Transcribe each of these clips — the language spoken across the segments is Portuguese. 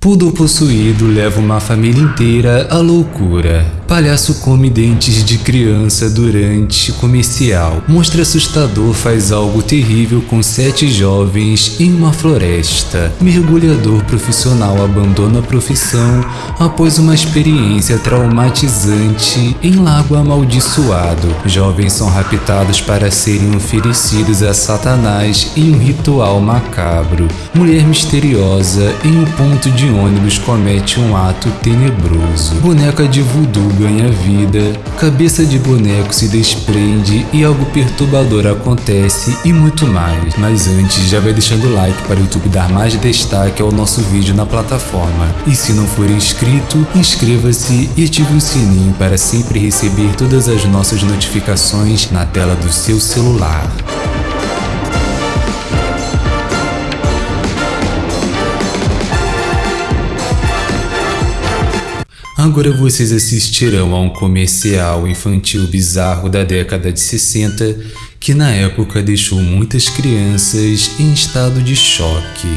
Poodle possuído leva uma família inteira à loucura. Palhaço come dentes de criança durante comercial. Monstro assustador faz algo terrível com sete jovens em uma floresta. Mergulhador profissional abandona a profissão após uma experiência traumatizante em lago amaldiçoado. Jovens são raptados para serem oferecidos a Satanás em um ritual macabro. Mulher misteriosa em um ponto de ônibus comete um ato tenebroso. Boneca de voodoo ganha vida, cabeça de boneco se desprende e algo perturbador acontece e muito mais. Mas antes, já vai deixando o like para o YouTube dar mais destaque ao nosso vídeo na plataforma. E se não for inscrito, inscreva-se e ative o sininho para sempre receber todas as nossas notificações na tela do seu celular. Agora vocês assistirão a um comercial infantil bizarro da década de 60 que na época deixou muitas crianças em estado de choque.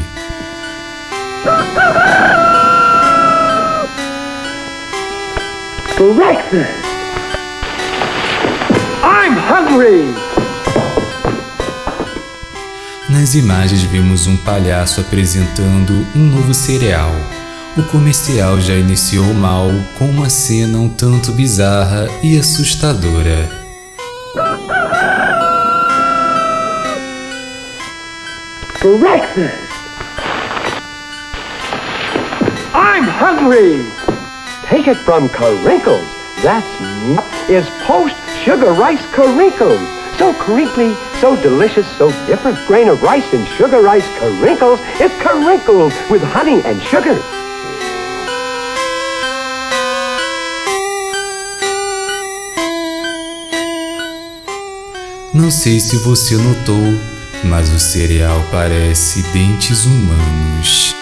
Breakfast! I'm hungry! Nas imagens vimos um palhaço apresentando um novo cereal o comercial já iniciou mal com uma cena um tanto bizarra e assustadora. Breakfast! I'm hungry! Take it from Karinkles. That's is post sugar rice Karinkles. So crinkly, so delicious, so different. Grain of rice and sugar rice Karinkles. It's Karinkles with honey and sugar. Não sei se você notou, mas o cereal parece dentes humanos.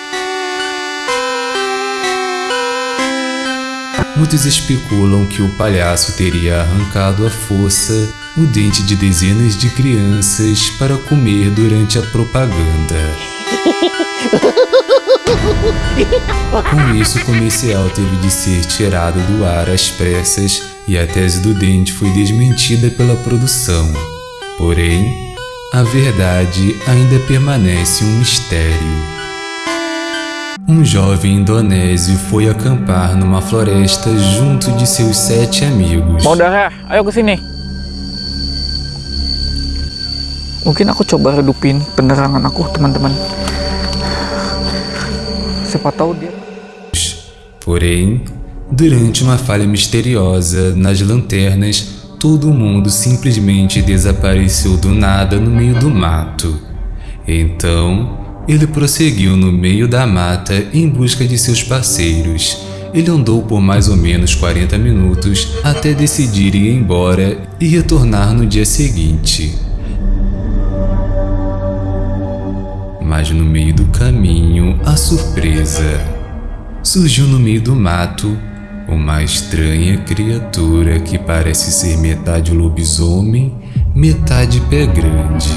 Muitos especulam que o palhaço teria arrancado à força o dente de dezenas de crianças para comer durante a propaganda. Com isso, o comercial teve de ser tirado do ar às pressas e a tese do dente foi desmentida pela produção. Porém, a verdade ainda permanece um mistério. Um jovem indonésio foi acampar numa floresta junto de seus sete amigos. Mau darah, ayo ke sini. Mungkin aku coba redupin penerangan aku, teman-teman. Siapa tahu dia... Porém, durante uma falha misteriosa nas lanternas, todo mundo simplesmente desapareceu do nada no meio do mato. Então, ele prosseguiu no meio da mata em busca de seus parceiros. Ele andou por mais ou menos 40 minutos até decidir ir embora e retornar no dia seguinte. Mas no meio do caminho, a surpresa. Surgiu no meio do mato uma estranha criatura que parece ser metade lobisomem, metade pé grande.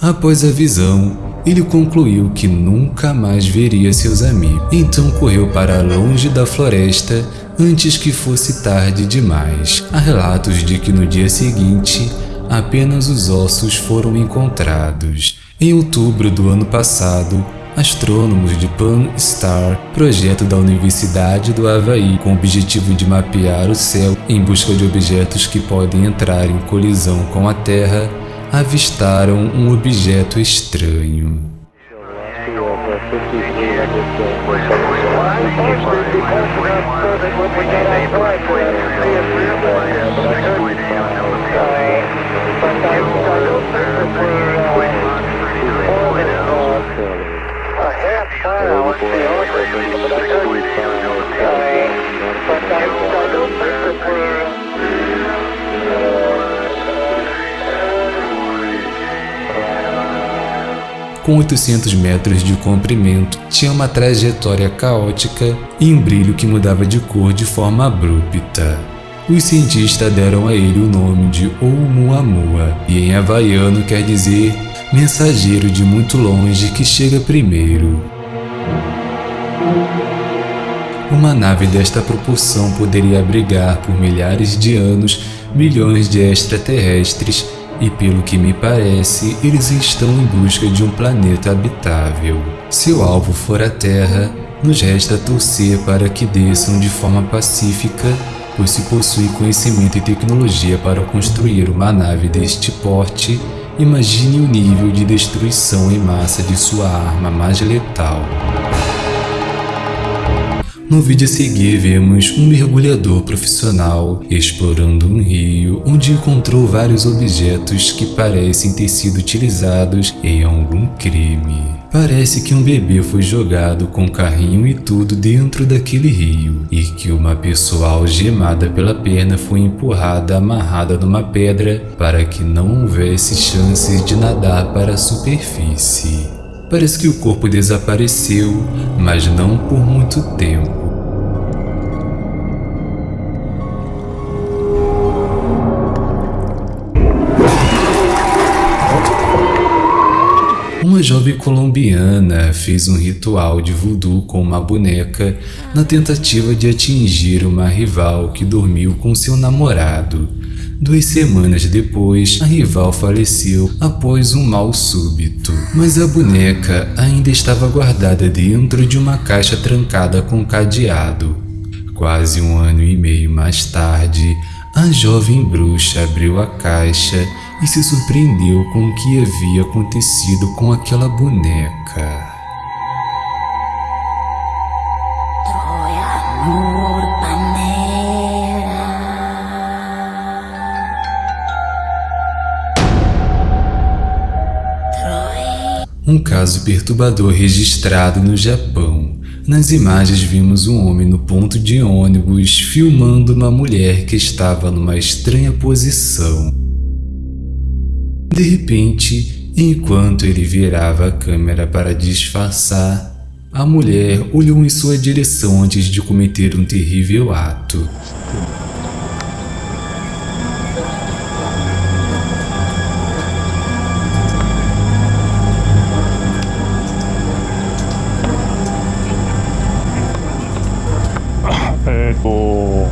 Após a visão, ele concluiu que nunca mais veria seus amigos, então correu para longe da floresta antes que fosse tarde demais. Há relatos de que no dia seguinte apenas os ossos foram encontrados. Em outubro do ano passado, astrônomos de Pan Star, projeto da Universidade do Havaí com o objetivo de mapear o céu em busca de objetos que podem entrar em colisão com a Terra, avistaram um objeto estranho. Com 800 metros de comprimento, tinha uma trajetória caótica e um brilho que mudava de cor de forma abrupta. Os cientistas deram a ele o nome de Oumuamua, e em havaiano quer dizer mensageiro de muito longe que chega primeiro. Uma nave desta proporção poderia abrigar por milhares de anos milhões de extraterrestres e pelo que me parece, eles estão em busca de um planeta habitável. Se o alvo for a Terra, nos resta torcer para que desçam de forma pacífica, pois se possui conhecimento e tecnologia para construir uma nave deste porte, imagine o nível de destruição em massa de sua arma mais letal. No vídeo a seguir vemos um mergulhador profissional explorando um rio onde encontrou vários objetos que parecem ter sido utilizados em algum crime. Parece que um bebê foi jogado com carrinho e tudo dentro daquele rio e que uma pessoa algemada pela perna foi empurrada amarrada numa pedra para que não houvesse chances de nadar para a superfície. Parece que o corpo desapareceu, mas não por muito tempo. Uma jovem colombiana fez um ritual de voodoo com uma boneca na tentativa de atingir uma rival que dormiu com seu namorado. Duas semanas depois, a rival faleceu após um mal súbito, mas a boneca ainda estava guardada dentro de uma caixa trancada com cadeado. Quase um ano e meio mais tarde, a jovem bruxa abriu a caixa e se surpreendeu com o que havia acontecido com aquela boneca. Um caso perturbador registrado no Japão. Nas imagens vimos um homem no ponto de ônibus filmando uma mulher que estava numa estranha posição. De repente, enquanto ele virava a câmera para disfarçar, a mulher olhou em sua direção antes de cometer um terrível ato. Ego.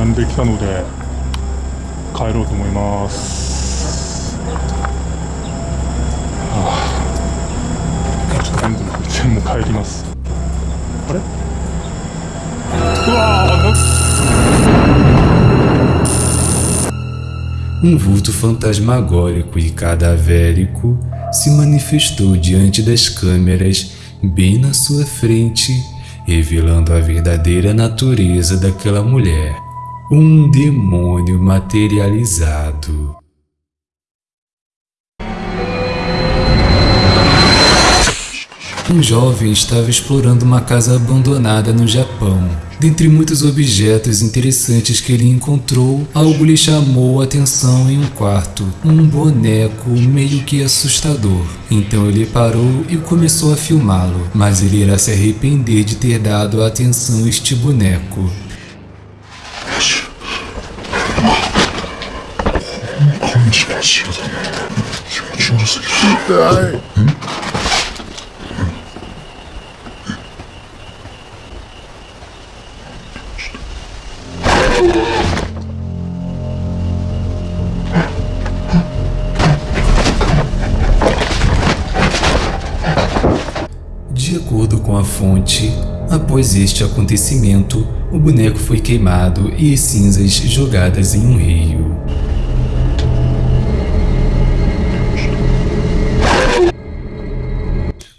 안 들켜놓으래. 帰ろうと思います、はあ、ちょっと全部全部帰りますあれうわー Um vulto fantasmagórico e cadavérico se manifestou diante das câmeras bem na sua frente, revelando a verdadeira natureza daquela mulher. Um demônio materializado. Um jovem estava explorando uma casa abandonada no Japão. Dentre muitos objetos interessantes que ele encontrou, algo lhe chamou a atenção em um quarto, um boneco meio que assustador. Então ele parou e começou a filmá-lo, mas ele irá se arrepender de ter dado atenção a este boneco. De acordo com a fonte, após este acontecimento, o boneco foi queimado e as cinzas jogadas em um rio.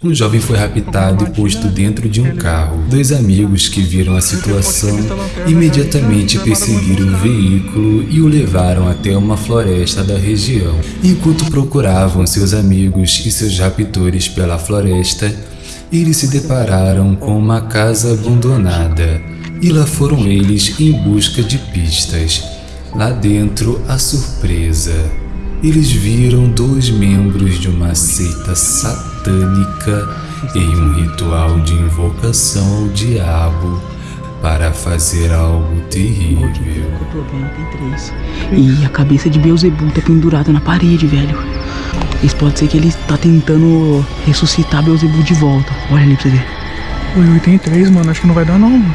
Um jovem foi raptado e posto dentro de um carro. Dois amigos que viram a situação imediatamente perseguiram o veículo e o levaram até uma floresta da região. Enquanto procuravam seus amigos e seus raptores pela floresta, eles se depararam com uma casa abandonada e lá foram eles em busca de pistas. Lá dentro, a surpresa. Eles viram dois membros de uma seita satânica em um ritual de invocação ao diabo, para fazer algo terrível. Eu tô vendo, tem três. E a cabeça de Beelzebub tá pendurada na parede, velho. Isso pode ser que ele tá tentando ressuscitar Beelzebub de volta. Olha ali pra você ver. Oi, tem três, mano. Acho que não vai dar não, mano.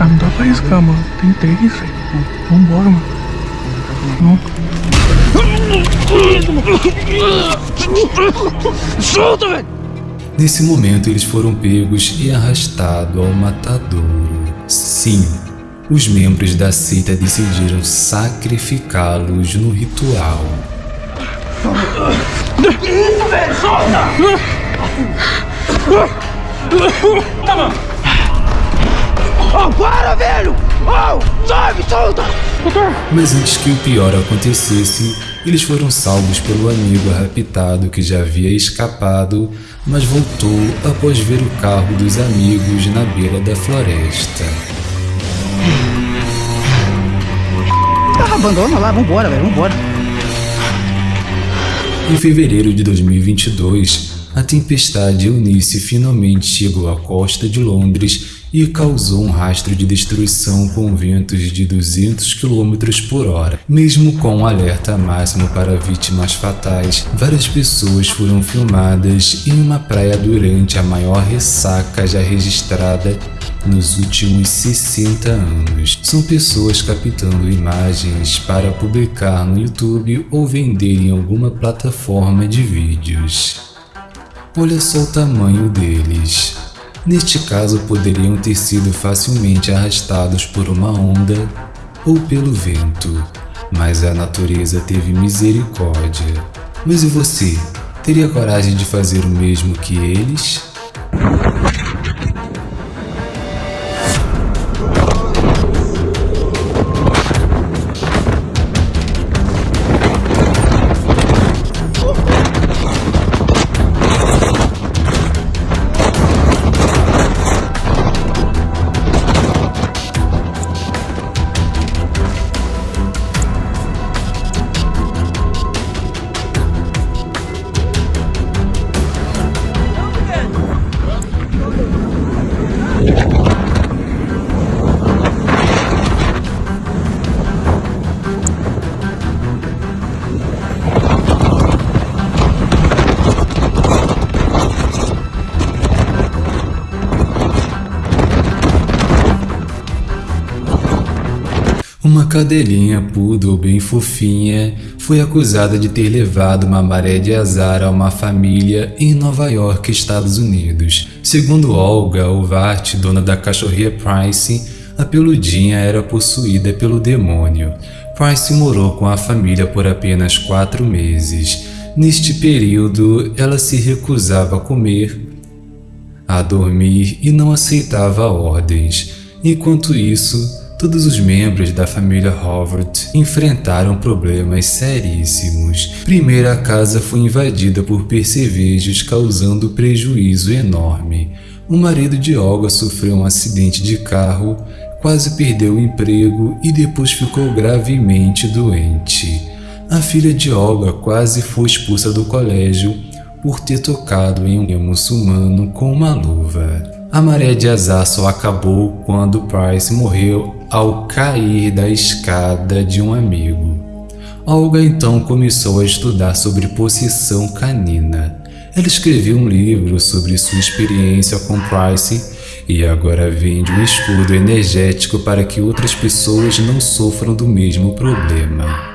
Ah, não dá pra arriscar, mano. Tem três, velho. Vambora, mano. Não. Solta, velho! Nesse momento, eles foram pegos e arrastados ao matadouro. Sim, os membros da seita decidiram sacrificá-los no ritual. Isso, velho! Solta! Oh, para, velho! Oh, sobe, solta! Mas antes que o pior acontecesse, eles foram salvos pelo amigo raptado que já havia escapado, mas voltou após ver o carro dos amigos na beira da floresta. Ah, abandona lá, vambora, velho, vambora. Em fevereiro de 2022, a tempestade Eunice finalmente chegou à costa de Londres e causou um rastro de destruição com ventos de 200 km por hora. Mesmo com um alerta máximo para vítimas fatais, várias pessoas foram filmadas em uma praia durante a maior ressaca já registrada nos últimos 60 anos. São pessoas captando imagens para publicar no YouTube ou vender em alguma plataforma de vídeos. Olha só o tamanho deles. Neste caso, poderiam ter sido facilmente arrastados por uma onda ou pelo vento, mas a natureza teve misericórdia. Mas e você? Teria coragem de fazer o mesmo que eles? Uma cadelinha poodle bem fofinha foi acusada de ter levado uma maré de azar a uma família em Nova York, Estados Unidos. Segundo Olga Ovart, dona da cachorrinha Price, a peludinha era possuída pelo demônio. Price morou com a família por apenas quatro meses. Neste período, ela se recusava a comer, a dormir e não aceitava ordens. Enquanto isso, todos os membros da família Howard enfrentaram problemas seríssimos. Primeiro, a casa foi invadida por percevejos causando prejuízo enorme. O marido de Olga sofreu um acidente de carro, quase perdeu o emprego e depois ficou gravemente doente. A filha de Olga quase foi expulsa do colégio por ter tocado em um muçulmano com uma luva. A maré de azar só acabou quando Price morreu ao cair da escada de um amigo. Olga então começou a estudar sobre possessão canina. Ela escreveu um livro sobre sua experiência com Price e agora vende um escudo energético para que outras pessoas não sofram do mesmo problema.